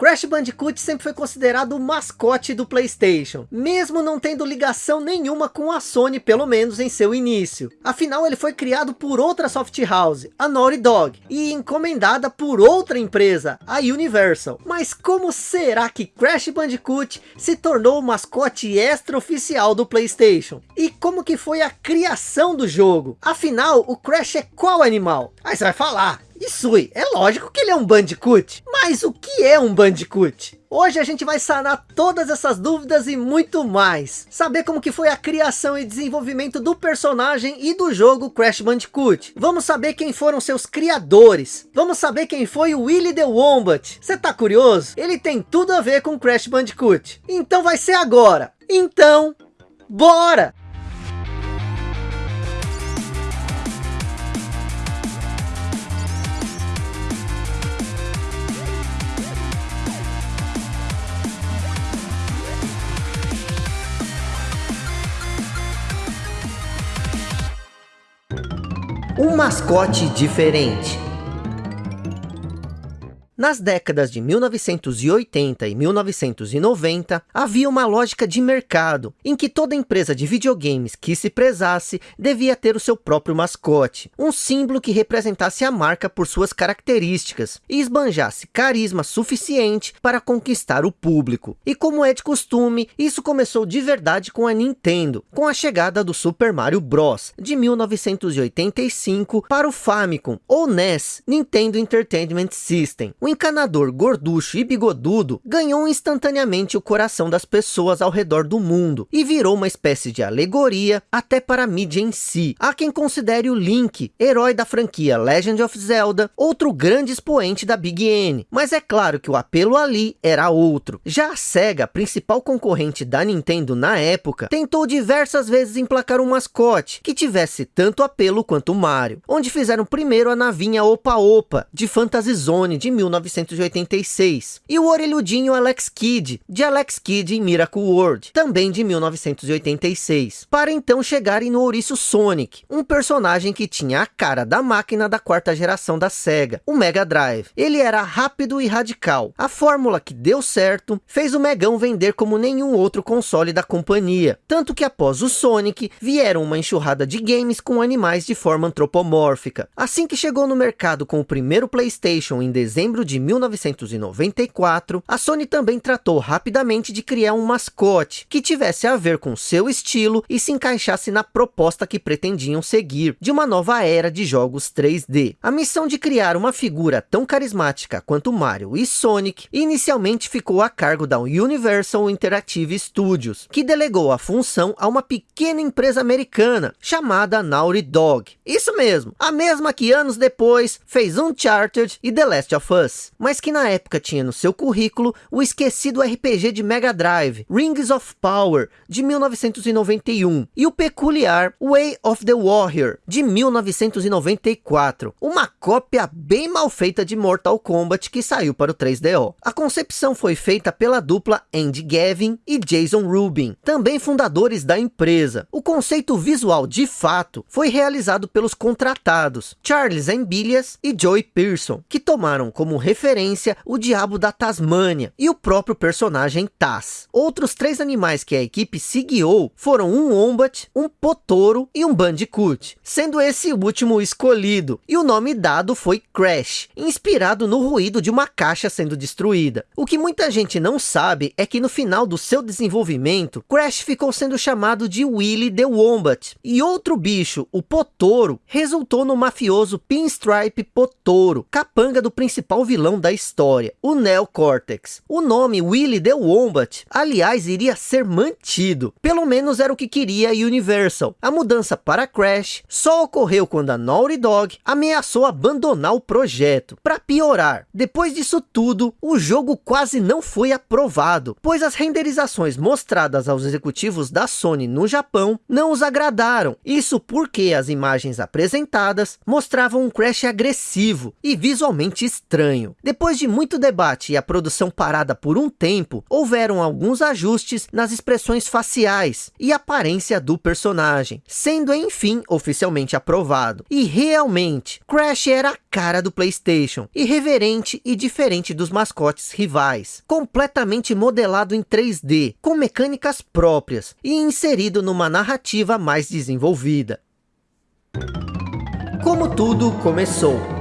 Crash Bandicoot sempre foi considerado o mascote do Playstation, mesmo não tendo ligação nenhuma com a Sony, pelo menos em seu início. Afinal, ele foi criado por outra soft house, a Naughty Dog, e encomendada por outra empresa, a Universal. Mas como será que Crash Bandicoot se tornou o mascote extra-oficial do Playstation? E como que foi a criação do jogo? Afinal, o Crash é qual animal? Aí você vai falar, Isui, é lógico que ele é um Bandicoot. Mas o que é um Bandicoot? Hoje a gente vai sanar todas essas dúvidas e muito mais. Saber como que foi a criação e desenvolvimento do personagem e do jogo Crash Bandicoot. Vamos saber quem foram seus criadores. Vamos saber quem foi o Willy the Wombat. Você tá curioso? Ele tem tudo a ver com Crash Bandicoot. Então vai ser agora. Então, bora! Um mascote diferente. Nas décadas de 1980 e 1990, havia uma lógica de mercado, em que toda empresa de videogames que se prezasse devia ter o seu próprio mascote, um símbolo que representasse a marca por suas características e esbanjasse carisma suficiente para conquistar o público. E como é de costume, isso começou de verdade com a Nintendo, com a chegada do Super Mario Bros. de 1985 para o Famicom, ou NES, Nintendo Entertainment System, encanador gorducho e bigodudo ganhou instantaneamente o coração das pessoas ao redor do mundo e virou uma espécie de alegoria até para a mídia em si. Há quem considere o Link, herói da franquia Legend of Zelda, outro grande expoente da Big N, mas é claro que o apelo ali era outro. Já a SEGA, principal concorrente da Nintendo na época, tentou diversas vezes emplacar um mascote que tivesse tanto apelo quanto Mario, onde fizeram primeiro a navinha Opa Opa, de Fantasy Zone de 19 1986. E o orelhudinho Alex Kidd, de Alex Kidd em Miracle World, também de 1986. Para então chegarem no ouriço Sonic, um personagem que tinha a cara da máquina da quarta geração da SEGA, o Mega Drive. Ele era rápido e radical. A fórmula que deu certo fez o Megão vender como nenhum outro console da companhia. Tanto que após o Sonic, vieram uma enxurrada de games com animais de forma antropomórfica. Assim que chegou no mercado com o primeiro Playstation em dezembro de 1994, a Sony também tratou rapidamente de criar um mascote que tivesse a ver com seu estilo e se encaixasse na proposta que pretendiam seguir de uma nova era de jogos 3D. A missão de criar uma figura tão carismática quanto Mario e Sonic inicialmente ficou a cargo da Universal Interactive Studios, que delegou a função a uma pequena empresa americana chamada Naughty Dog. Isso mesmo, a mesma que anos depois fez Uncharted e The Last of Us mas que na época tinha no seu currículo o esquecido RPG de Mega Drive, Rings of Power, de 1991, e o peculiar Way of the Warrior, de 1994, uma cópia bem mal feita de Mortal Kombat que saiu para o 3DO. A concepção foi feita pela dupla Andy Gavin e Jason Rubin, também fundadores da empresa. O conceito visual de fato foi realizado pelos contratados, Charles Ambilias e Joey Pearson, que tomaram como referência o diabo da Tasmânia e o próprio personagem Taz. Outros três animais que a equipe se guiou foram um Wombat, um Potoro e um Bandicoot, sendo esse o último escolhido, e o nome dado foi Crash, inspirado no ruído de uma caixa sendo destruída. O que muita gente não sabe é que no final do seu desenvolvimento, Crash ficou sendo chamado de Willy the Wombat, e outro bicho, o Potoro, resultou no mafioso Pinstripe Potoro, capanga do principal vilão da história, o Neocortex. O nome Willy the Wombat, aliás, iria ser mantido. Pelo menos era o que queria a Universal. A mudança para Crash só ocorreu quando a Naughty Dog ameaçou abandonar o projeto. Para piorar, depois disso tudo, o jogo quase não foi aprovado, pois as renderizações mostradas aos executivos da Sony no Japão não os agradaram. Isso porque as imagens apresentadas mostravam um Crash agressivo e visualmente estranho. Depois de muito debate e a produção parada por um tempo, houveram alguns ajustes nas expressões faciais e aparência do personagem, sendo enfim oficialmente aprovado. E realmente, Crash era a cara do Playstation, irreverente e diferente dos mascotes rivais, completamente modelado em 3D, com mecânicas próprias e inserido numa narrativa mais desenvolvida. Como tudo começou.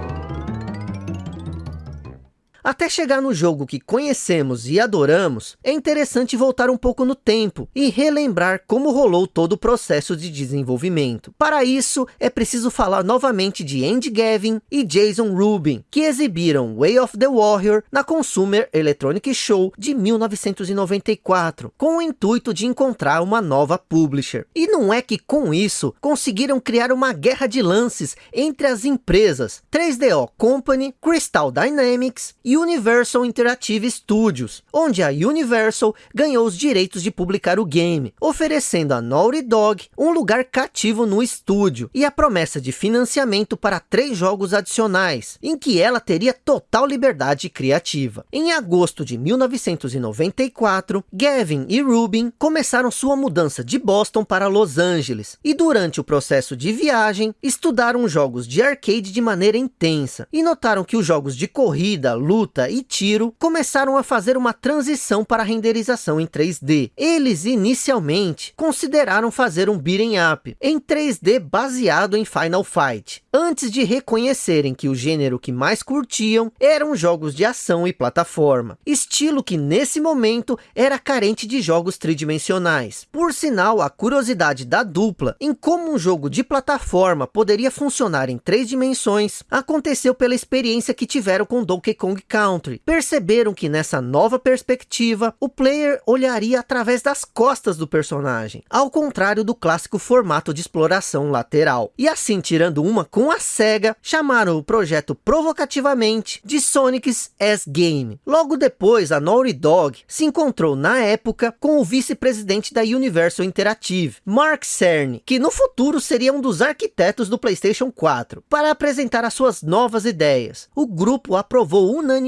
Até chegar no jogo que conhecemos e adoramos, é interessante voltar um pouco no tempo e relembrar como rolou todo o processo de desenvolvimento. Para isso, é preciso falar novamente de Andy Gavin e Jason Rubin, que exibiram Way of the Warrior na Consumer Electronic Show de 1994, com o intuito de encontrar uma nova publisher. E não é que com isso, conseguiram criar uma guerra de lances entre as empresas 3DO Company, Crystal Dynamics Universal Interactive Studios, onde a Universal ganhou os direitos de publicar o game, oferecendo a Naughty Dog um lugar cativo no estúdio e a promessa de financiamento para três jogos adicionais, em que ela teria total liberdade criativa. Em agosto de 1994, Gavin e Rubin começaram sua mudança de Boston para Los Angeles, e durante o processo de viagem, estudaram jogos de arcade de maneira intensa, e notaram que os jogos de corrida, luta e tiro começaram a fazer uma transição para a renderização em 3D. Eles inicialmente consideraram fazer um beat'em up em 3D baseado em Final Fight, antes de reconhecerem que o gênero que mais curtiam eram jogos de ação e plataforma, estilo que nesse momento era carente de jogos tridimensionais. Por sinal, a curiosidade da dupla em como um jogo de plataforma poderia funcionar em três dimensões aconteceu pela experiência que tiveram com Donkey Kong Country. Perceberam que nessa nova perspectiva, o player olharia através das costas do personagem, ao contrário do clássico formato de exploração lateral. E assim, tirando uma com a SEGA, chamaram o projeto provocativamente de Sonic's S-Game. Logo depois, a Naughty Dog se encontrou na época com o vice-presidente da Universal Interactive, Mark Cerny, que no futuro seria um dos arquitetos do PlayStation 4, para apresentar as suas novas ideias. O grupo aprovou unanimemente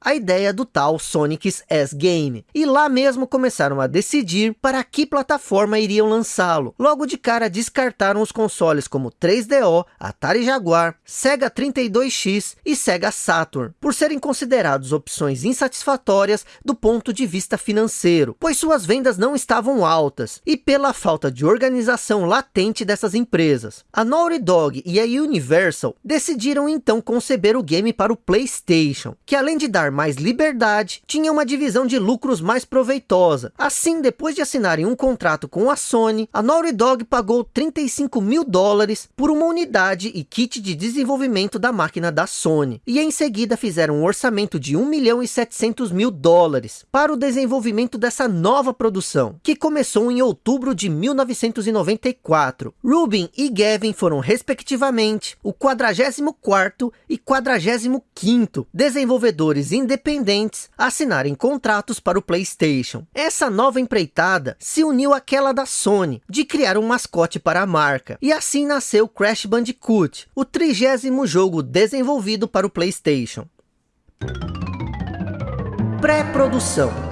a ideia do tal Sonic's S-Game, e lá mesmo começaram a decidir para que plataforma iriam lançá-lo. Logo de cara descartaram os consoles como 3DO, Atari Jaguar, Sega 32X e Sega Saturn, por serem considerados opções insatisfatórias do ponto de vista financeiro, pois suas vendas não estavam altas, e pela falta de organização latente dessas empresas. A Naughty Dog e a Universal decidiram então conceber o game para o Playstation, que além de dar mais liberdade, tinha uma divisão de lucros mais proveitosa. Assim, depois de assinarem um contrato com a Sony, a Naughty Dog pagou 35 mil dólares por uma unidade e kit de desenvolvimento da máquina da Sony. E em seguida fizeram um orçamento de 1 milhão e 700 mil dólares para o desenvolvimento dessa nova produção, que começou em outubro de 1994. Rubin e Gavin foram respectivamente o 44º e 45º desenvolvedores independentes assinarem contratos para o Playstation. Essa nova empreitada se uniu àquela da Sony, de criar um mascote para a marca. E assim nasceu Crash Bandicoot, o trigésimo jogo desenvolvido para o Playstation. Pré-produção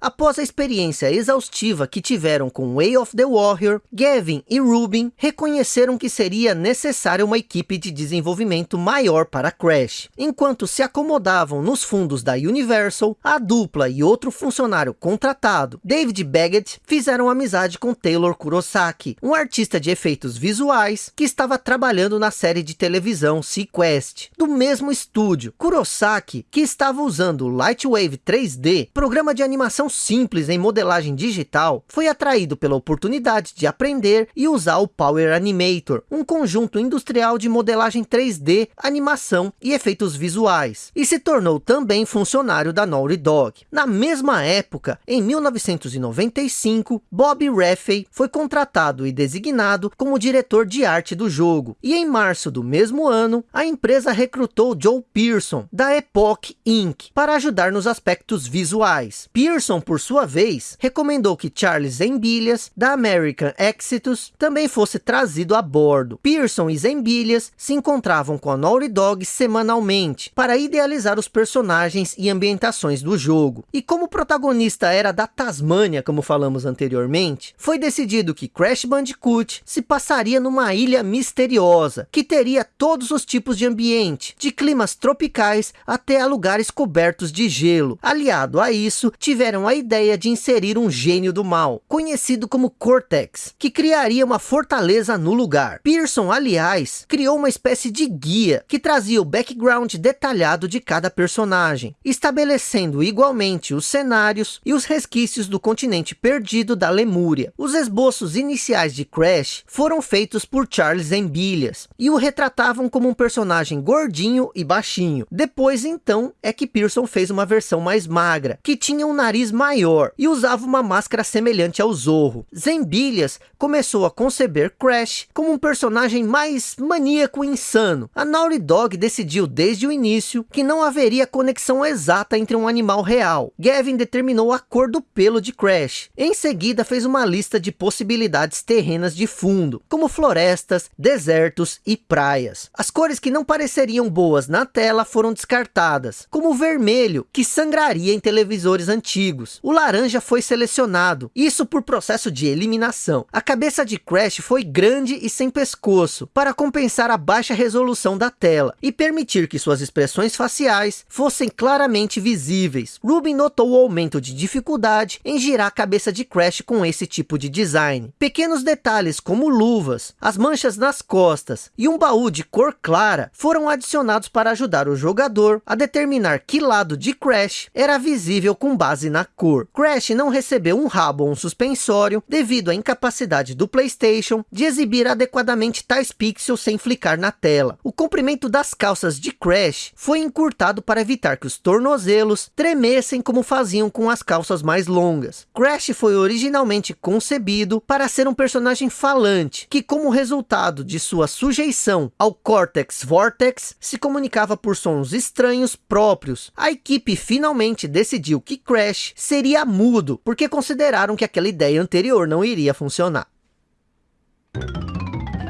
Após a experiência exaustiva que tiveram com Way of the Warrior, Gavin e Rubin reconheceram que seria necessária uma equipe de desenvolvimento maior para Crash. Enquanto se acomodavam nos fundos da Universal, a dupla e outro funcionário contratado, David Baggett, fizeram amizade com Taylor Kurosaki, um artista de efeitos visuais que estava trabalhando na série de televisão Sequest, do mesmo estúdio. Kurosaki, que estava usando o Lightwave 3D, programa de animação simples em modelagem digital, foi atraído pela oportunidade de aprender e usar o Power Animator, um conjunto industrial de modelagem 3D, animação e efeitos visuais, e se tornou também funcionário da Naughty Dog. Na mesma época, em 1995, Bob Raffey foi contratado e designado como diretor de arte do jogo, e em março do mesmo ano, a empresa recrutou Joe Pearson, da Epoch Inc., para ajudar nos aspectos visuais. Pearson por sua vez, recomendou que Charles Zembilhas, da American Exitus, também fosse trazido a bordo. Pearson e Zembilhas se encontravam com a Naughty Dog semanalmente, para idealizar os personagens e ambientações do jogo. E como o protagonista era da Tasmânia, como falamos anteriormente, foi decidido que Crash Bandicoot se passaria numa ilha misteriosa, que teria todos os tipos de ambiente, de climas tropicais até a lugares cobertos de gelo. Aliado a isso, tiveram a ideia de inserir um gênio do mal, conhecido como Cortex, que criaria uma fortaleza no lugar. Pearson, aliás, criou uma espécie de guia, que trazia o background detalhado de cada personagem, estabelecendo igualmente os cenários e os resquícios do continente perdido da Lemúria. Os esboços iniciais de Crash foram feitos por Charles Embilhas, e o retratavam como um personagem gordinho e baixinho. Depois, então, é que Pearson fez uma versão mais magra, que tinha um nariz maior e usava uma máscara semelhante ao Zorro. Zembilhas começou a conceber Crash como um personagem mais maníaco e insano. A Naughty Dog decidiu desde o início que não haveria conexão exata entre um animal real. Gavin determinou a cor do pelo de Crash. Em seguida fez uma lista de possibilidades terrenas de fundo, como florestas, desertos e praias. As cores que não pareceriam boas na tela foram descartadas, como o vermelho, que sangraria em televisores antigos. O laranja foi selecionado, isso por processo de eliminação. A cabeça de Crash foi grande e sem pescoço, para compensar a baixa resolução da tela, e permitir que suas expressões faciais fossem claramente visíveis. Rubin notou o aumento de dificuldade em girar a cabeça de Crash com esse tipo de design. Pequenos detalhes como luvas, as manchas nas costas e um baú de cor clara foram adicionados para ajudar o jogador a determinar que lado de Crash era visível com base na cor. Crash não recebeu um rabo ou um suspensório devido à incapacidade do Playstation de exibir adequadamente tais pixels sem flicar na tela. O comprimento das calças de Crash foi encurtado para evitar que os tornozelos tremessem como faziam com as calças mais longas. Crash foi originalmente concebido para ser um personagem falante, que como resultado de sua sujeição ao Cortex Vortex, se comunicava por sons estranhos próprios. A equipe finalmente decidiu que Crash seria mudo, porque consideraram que aquela ideia anterior não iria funcionar.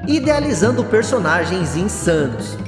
Idealizando personagens insanos.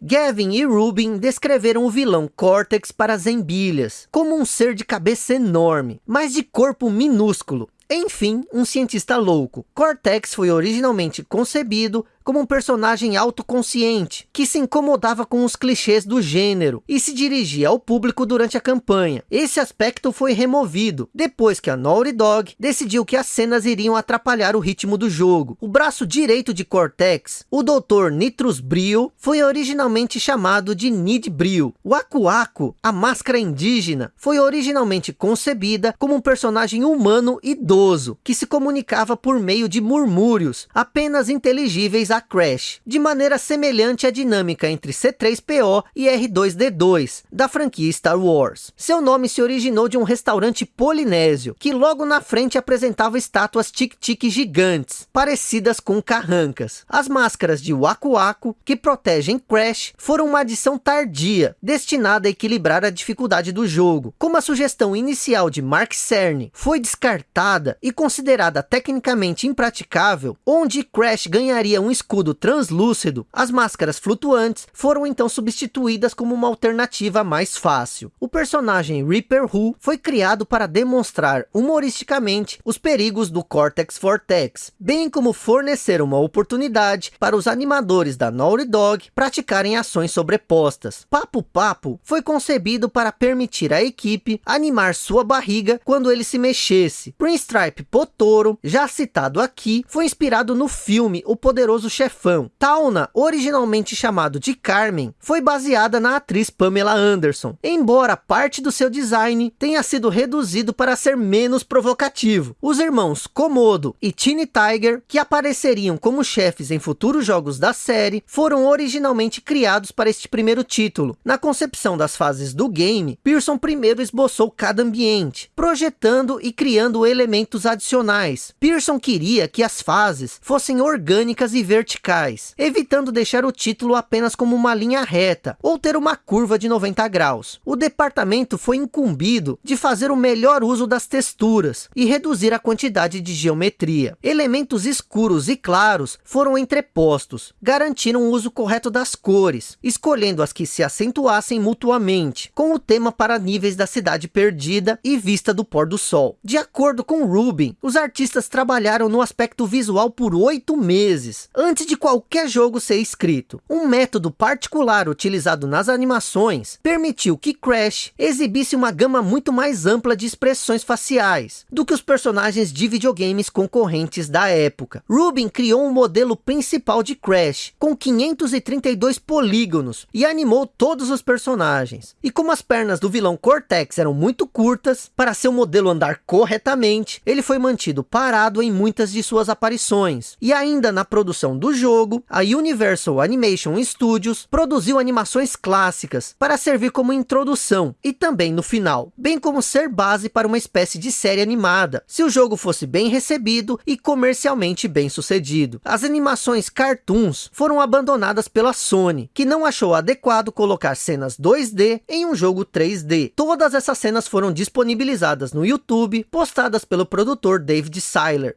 Gavin e Rubin descreveram o vilão Cortex para Zembilhas como um ser de cabeça enorme, mas de corpo minúsculo. Enfim, um cientista louco. Cortex foi originalmente concebido como um personagem autoconsciente, que se incomodava com os clichês do gênero e se dirigia ao público durante a campanha. Esse aspecto foi removido, depois que a Naughty Dog decidiu que as cenas iriam atrapalhar o ritmo do jogo. O braço direito de Cortex, o Dr. Nitrus Brio, foi originalmente chamado de Nid Brio. O Aku Aku, a máscara indígena, foi originalmente concebida como um personagem humano idoso, que se comunicava por meio de murmúrios, apenas inteligíveis a Crash, de maneira semelhante à dinâmica entre C3PO e R2-D2, da franquia Star Wars. Seu nome se originou de um restaurante polinésio, que logo na frente apresentava estátuas tic-tic gigantes, parecidas com carrancas. As máscaras de Waku Waku, que protegem Crash, foram uma adição tardia, destinada a equilibrar a dificuldade do jogo. Como a sugestão inicial de Mark Cerny foi descartada e considerada tecnicamente impraticável, onde Crash ganharia um escudo translúcido, as máscaras flutuantes foram então substituídas como uma alternativa mais fácil. O personagem Reaper Who foi criado para demonstrar humoristicamente os perigos do Cortex Vortex, bem como fornecer uma oportunidade para os animadores da Naughty Dog praticarem ações sobrepostas. Papo Papo foi concebido para permitir à equipe animar sua barriga quando ele se mexesse. Prince Stripe Potoro, já citado aqui, foi inspirado no filme O Poderoso chefão. Tauna, originalmente chamado de Carmen, foi baseada na atriz Pamela Anderson, embora parte do seu design tenha sido reduzido para ser menos provocativo. Os irmãos Komodo e Teeny Tiger, que apareceriam como chefes em futuros jogos da série, foram originalmente criados para este primeiro título. Na concepção das fases do game, Pearson primeiro esboçou cada ambiente, projetando e criando elementos adicionais. Pearson queria que as fases fossem orgânicas e verticais verticais, evitando deixar o título apenas como uma linha reta, ou ter uma curva de 90 graus. O departamento foi incumbido de fazer o melhor uso das texturas e reduzir a quantidade de geometria. Elementos escuros e claros foram entrepostos, garantiram o uso correto das cores, escolhendo as que se acentuassem mutuamente, com o tema para níveis da cidade perdida e vista do pôr do sol. De acordo com Rubin, os artistas trabalharam no aspecto visual por oito meses, antes de qualquer jogo ser escrito. Um método particular utilizado nas animações permitiu que Crash exibisse uma gama muito mais ampla de expressões faciais do que os personagens de videogames concorrentes da época. Rubin criou um modelo principal de Crash, com 532 polígonos, e animou todos os personagens. E como as pernas do vilão Cortex eram muito curtas, para seu modelo andar corretamente, ele foi mantido parado em muitas de suas aparições. E ainda na produção do jogo, a Universal Animation Studios produziu animações clássicas para servir como introdução e também no final, bem como ser base para uma espécie de série animada, se o jogo fosse bem recebido e comercialmente bem sucedido. As animações cartoons foram abandonadas pela Sony, que não achou adequado colocar cenas 2D em um jogo 3D. Todas essas cenas foram disponibilizadas no YouTube, postadas pelo produtor David Seiler.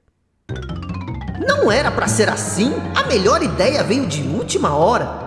Não era para ser assim? A melhor ideia veio de última hora?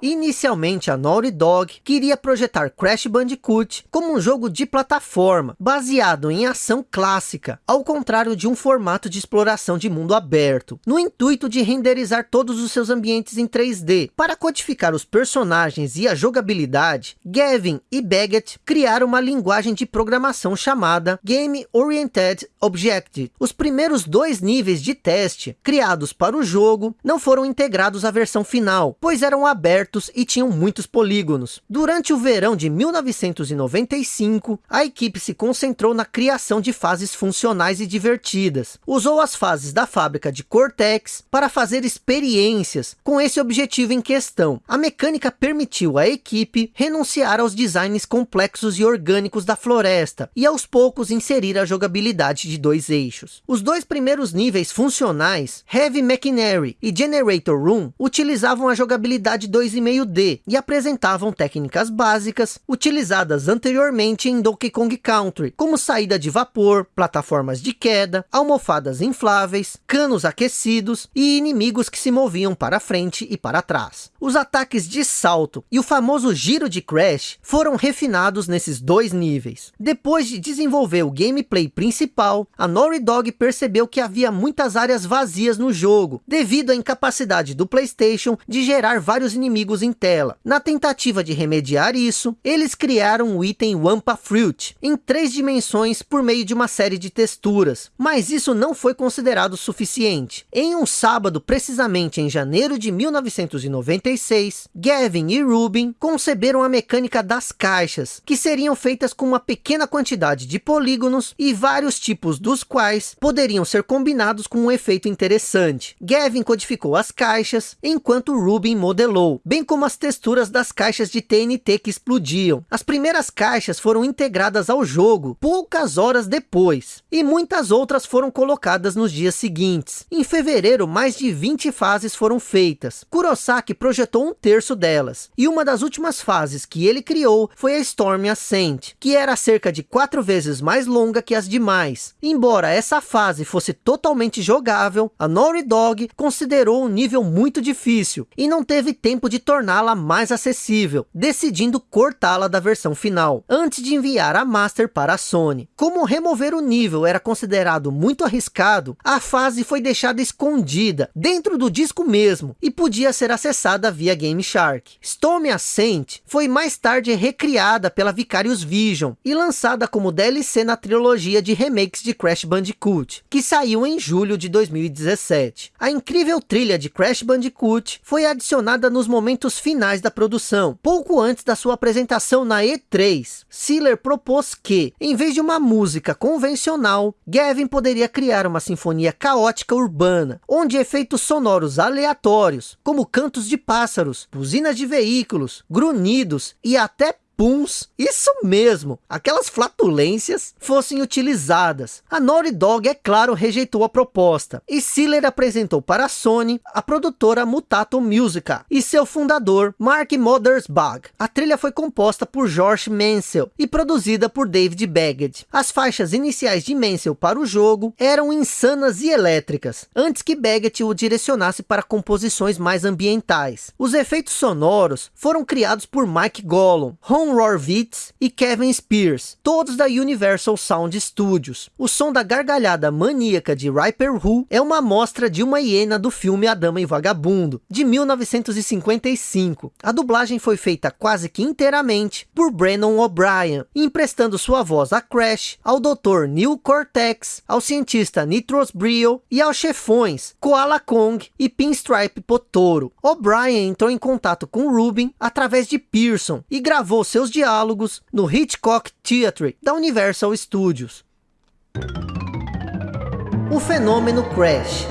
Inicialmente, a Naughty Dog queria projetar Crash Bandicoot como um jogo de plataforma, baseado em ação clássica, ao contrário de um formato de exploração de mundo aberto, no intuito de renderizar todos os seus ambientes em 3D. Para codificar os personagens e a jogabilidade, Gavin e Baggett criaram uma linguagem de programação chamada Game Oriented Objective. Os primeiros dois níveis de teste, criados para o jogo, não foram integrados à versão final, pois eram abertos abertos e tinham muitos polígonos. Durante o verão de 1995, a equipe se concentrou na criação de fases funcionais e divertidas. Usou as fases da fábrica de Cortex para fazer experiências com esse objetivo em questão. A mecânica permitiu à equipe renunciar aos designs complexos e orgânicos da floresta e aos poucos inserir a jogabilidade de dois eixos. Os dois primeiros níveis funcionais, Heavy Machinery e Generator Room, utilizavam a jogabilidade 2 2,5D e apresentavam técnicas básicas utilizadas anteriormente em Donkey Kong Country, como saída de vapor, plataformas de queda, almofadas infláveis, canos aquecidos e inimigos que se moviam para frente e para trás. Os ataques de salto e o famoso giro de Crash foram refinados nesses dois níveis. Depois de desenvolver o gameplay principal, a Naughty Dog percebeu que havia muitas áreas vazias no jogo, devido à incapacidade do Playstation de gerar vários inimigos inimigos em tela. Na tentativa de remediar isso, eles criaram o item Wampa Fruit, em três dimensões por meio de uma série de texturas, mas isso não foi considerado suficiente. Em um sábado, precisamente em janeiro de 1996, Gavin e Rubin conceberam a mecânica das caixas, que seriam feitas com uma pequena quantidade de polígonos e vários tipos dos quais poderiam ser combinados com um efeito interessante. Gavin codificou as caixas, enquanto Rubin modelou, bem bem como as texturas das caixas de TNT que explodiam. As primeiras caixas foram integradas ao jogo poucas horas depois, e muitas outras foram colocadas nos dias seguintes. Em fevereiro, mais de 20 fases foram feitas. Kurosaki projetou um terço delas, e uma das últimas fases que ele criou foi a Storm Ascent, que era cerca de quatro vezes mais longa que as demais. Embora essa fase fosse totalmente jogável, a Naughty Dog considerou um nível muito difícil, e não teve tempo de torná-la mais acessível, decidindo cortá-la da versão final, antes de enviar a Master para a Sony. Como remover o nível era considerado muito arriscado, a fase foi deixada escondida dentro do disco mesmo, e podia ser acessada via Game Shark. Storm Ascent foi mais tarde recriada pela Vicarious Vision, e lançada como DLC na trilogia de remakes de Crash Bandicoot, que saiu em julho de 2017. A incrível trilha de Crash Bandicoot foi adicionada nos momentos momentos finais da produção, pouco antes da sua apresentação na E3. Sealer propôs que, em vez de uma música convencional, Gavin poderia criar uma sinfonia caótica urbana, onde efeitos sonoros aleatórios, como cantos de pássaros, buzinas de veículos, grunhidos e até puns, isso mesmo, aquelas flatulências fossem utilizadas. A Naughty Dog, é claro, rejeitou a proposta, e Siller apresentou para a Sony a produtora Mutato Musica e seu fundador, Mark Mothersbaugh. A trilha foi composta por George Mansell e produzida por David Baggett. As faixas iniciais de Mansell para o jogo eram insanas e elétricas, antes que Baggett o direcionasse para composições mais ambientais. Os efeitos sonoros foram criados por Mike Gollum, Ron Rorvitz e Kevin Spears, todos da Universal Sound Studios. O som da gargalhada maníaca de Riper Who é uma amostra de uma hiena do filme A Dama e Vagabundo, de 1955. A dublagem foi feita quase que inteiramente por Brennan O'Brien, emprestando sua voz a Crash, ao Dr. Neil Cortex, ao cientista Nitros Brio e aos chefões Koala Kong e Pinstripe Potoro. O'Brien entrou em contato com Rubin através de Pearson e gravou seus diálogos no Hitchcock Theatre da Universal Studios. O fenômeno Crash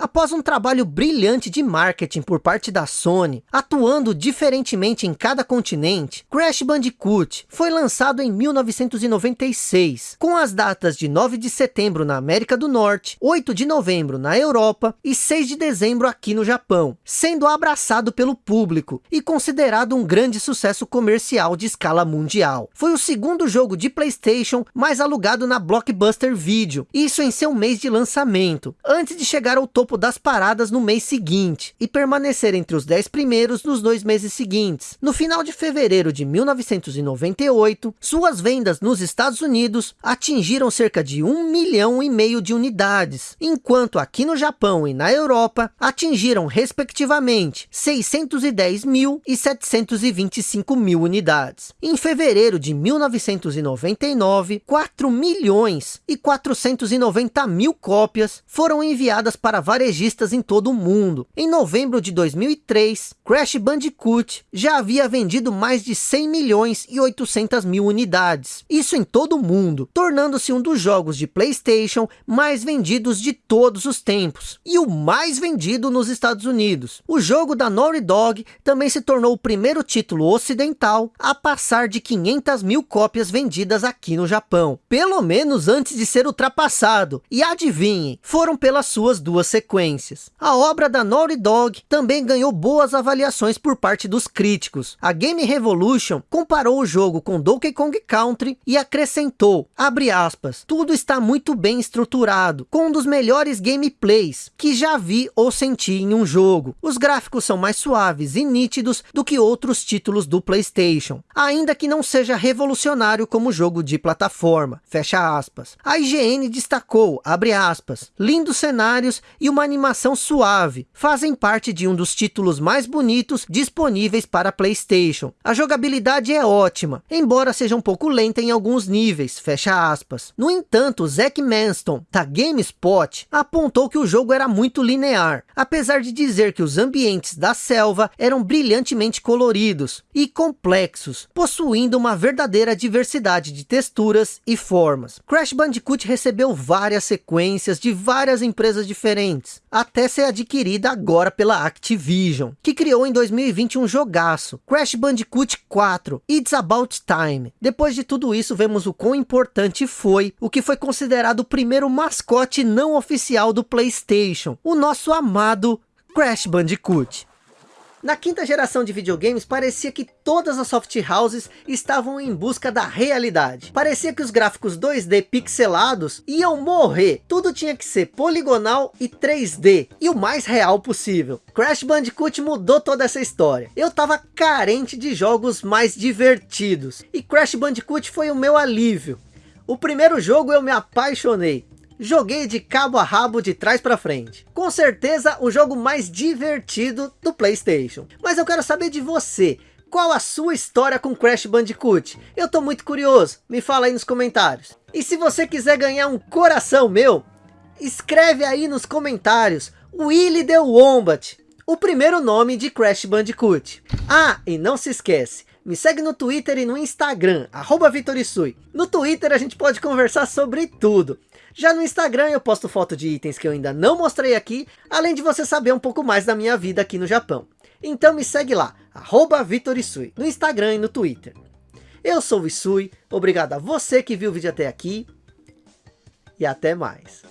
Após um trabalho brilhante de marketing por parte da Sony, atuando diferentemente em cada continente, Crash Bandicoot foi lançado em 1996, com as datas de 9 de setembro na América do Norte, 8 de novembro na Europa e 6 de dezembro aqui no Japão, sendo abraçado pelo público e considerado um grande sucesso comercial de escala mundial. Foi o segundo jogo de Playstation mais alugado na Blockbuster Video, isso em seu mês de lançamento, antes de chegar ao topo topo das paradas no mês seguinte e permanecer entre os 10 primeiros nos dois meses seguintes. No final de fevereiro de 1998, suas vendas nos Estados Unidos atingiram cerca de 1 milhão e meio de unidades, enquanto aqui no Japão e na Europa atingiram respectivamente 610 mil e 725 mil unidades. Em fevereiro de 1999, 4 milhões e 490 mil cópias foram enviadas para varejistas em todo o mundo. Em novembro de 2003, Crash Bandicoot já havia vendido mais de 100 milhões e 800 mil unidades. Isso em todo o mundo, tornando-se um dos jogos de Playstation mais vendidos de todos os tempos. E o mais vendido nos Estados Unidos. O jogo da Naughty Dog também se tornou o primeiro título ocidental a passar de 500 mil cópias vendidas aqui no Japão. Pelo menos antes de ser ultrapassado. E adivinhem, foram pelas suas duas sequências sequências. A obra da Naughty Dog também ganhou boas avaliações por parte dos críticos. A Game Revolution comparou o jogo com Donkey Kong Country e acrescentou, abre aspas, tudo está muito bem estruturado, com um dos melhores gameplays que já vi ou senti em um jogo. Os gráficos são mais suaves e nítidos do que outros títulos do Playstation, ainda que não seja revolucionário como jogo de plataforma, fecha aspas. A IGN destacou, abre aspas, lindos cenários e uma uma animação suave, fazem parte de um dos títulos mais bonitos disponíveis para Playstation. A jogabilidade é ótima, embora seja um pouco lenta em alguns níveis, fecha aspas. No entanto, Zack Manston, da GameSpot, apontou que o jogo era muito linear, apesar de dizer que os ambientes da selva eram brilhantemente coloridos e complexos, possuindo uma verdadeira diversidade de texturas e formas. Crash Bandicoot recebeu várias sequências de várias empresas diferentes, antes, até ser adquirida agora pela Activision, que criou em 2020 um jogaço, Crash Bandicoot 4, It's About Time. Depois de tudo isso, vemos o quão importante foi o que foi considerado o primeiro mascote não oficial do Playstation, o nosso amado Crash Bandicoot. Na quinta geração de videogames, parecia que todas as soft houses estavam em busca da realidade. Parecia que os gráficos 2D pixelados iam morrer. Tudo tinha que ser poligonal e 3D, e o mais real possível. Crash Bandicoot mudou toda essa história. Eu tava carente de jogos mais divertidos, e Crash Bandicoot foi o meu alívio. O primeiro jogo eu me apaixonei joguei de cabo a rabo de trás para frente. Com certeza o jogo mais divertido do Playstation. Mas eu quero saber de você. Qual a sua história com Crash Bandicoot? Eu tô muito curioso, me fala aí nos comentários. E se você quiser ganhar um coração meu, escreve aí nos comentários, Willy the Wombat, o primeiro nome de Crash Bandicoot. Ah, e não se esquece, me segue no Twitter e no Instagram, arroba. No Twitter a gente pode conversar sobre tudo. Já no Instagram eu posto foto de itens que eu ainda não mostrei aqui, além de você saber um pouco mais da minha vida aqui no Japão. Então me segue lá, arroba Vitorisui, no Instagram e no Twitter. Eu sou o Isui, obrigado a você que viu o vídeo até aqui e até mais.